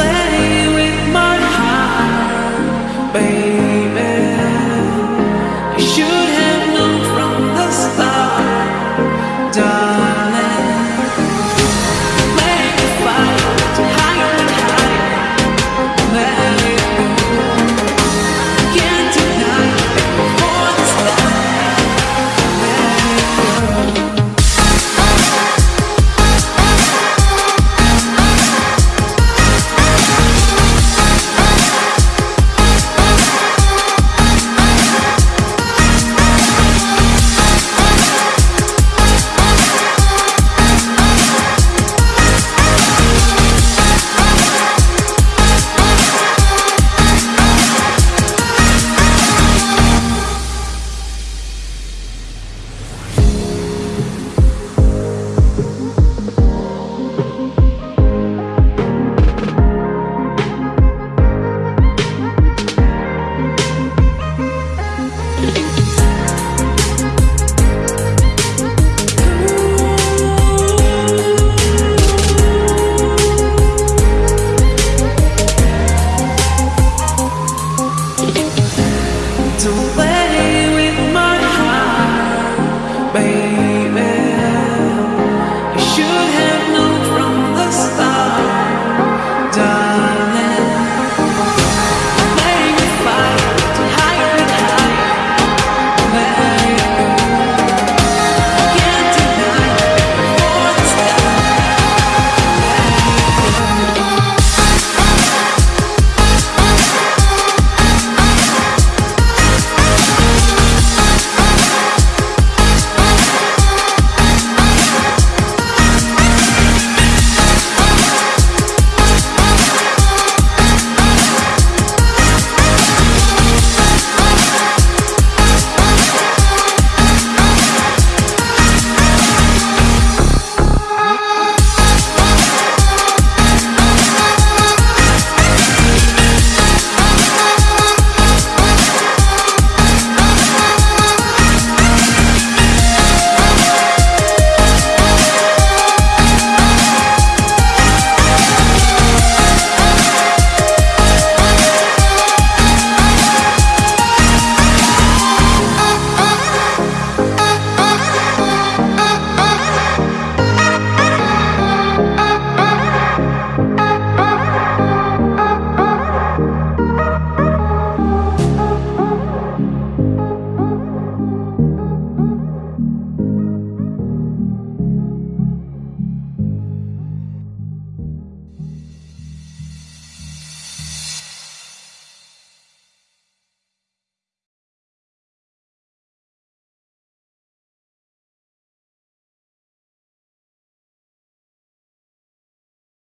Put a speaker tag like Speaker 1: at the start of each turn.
Speaker 1: away